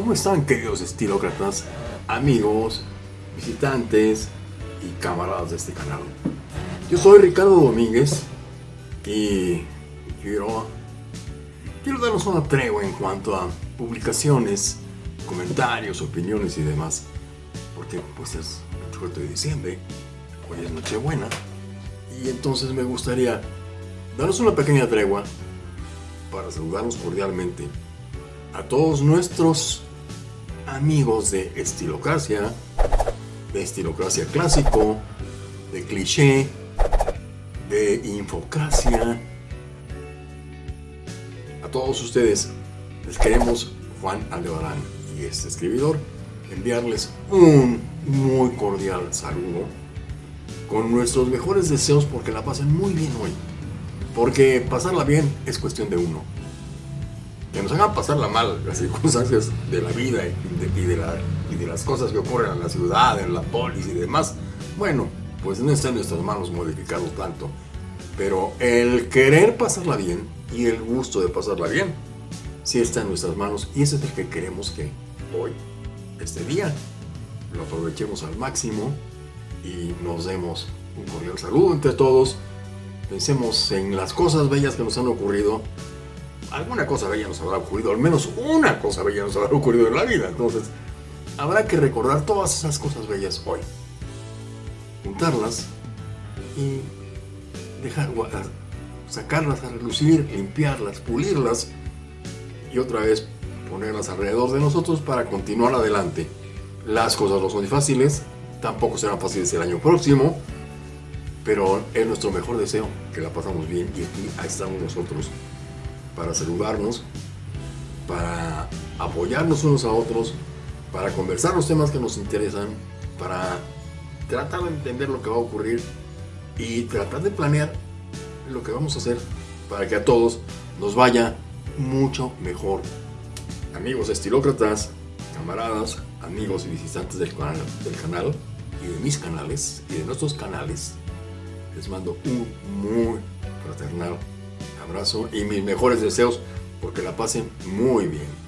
¿Cómo están queridos estilócratas, amigos, visitantes y camaradas de este canal? Yo soy Ricardo Domínguez y quiero, quiero darnos una tregua en cuanto a publicaciones, comentarios, opiniones y demás. Porque pues es el 4 de diciembre, hoy es Nochebuena y entonces me gustaría darnos una pequeña tregua para saludarnos cordialmente a todos nuestros amigos de estilocracia, de estilocracia clásico, de cliché, de infocracia. A todos ustedes les queremos, Juan Aldebarán y este escribidor, enviarles un muy cordial saludo con nuestros mejores deseos porque la pasen muy bien hoy. Porque pasarla bien es cuestión de uno que nos hagan pasarla mal las circunstancias de la vida y de, y de, las cosas que ocurren en la ciudad, en la polis y demás, bueno, pues no está en nuestras manos modificarlo tanto. Pero el querer pasarla bien y el gusto de pasarla bien, sí está en nuestras manos y ese es el que queremos que hoy, este día, lo aprovechemos al máximo y nos demos un cordial saludo entre todos. Pensemos en las cosas bellas que nos han ocurrido alguna cosa bella nos habrá ocurrido, al menos una cosa bella nos habrá ocurrido en la vida. Entonces, habrá que recordar todas esas cosas bellas hoy. Juntarlas y dejar sacarlas a relucir, limpiarlas, pulirlas y otra vez ponerlas alrededor de nosotros para continuar adelante. Las cosas no son fáciles, tampoco serán fáciles el año próximo, pero es nuestro mejor deseo que la pasamos bien y aquí estamos nosotros para saludarnos, para apoyarnos unos a otros, para conversar los temas que nos interesan, para tratar de entender lo que va a ocurrir y tratar de planear lo que vamos a hacer para que a todos nos vaya mucho mejor. Amigos estilócratas, camaradas, amigos y visitantes del canal, del canal y de mis canales y de nuestros canales, les mando un muy fraternal abrazo y mis mejores deseos porque la pasen muy bien.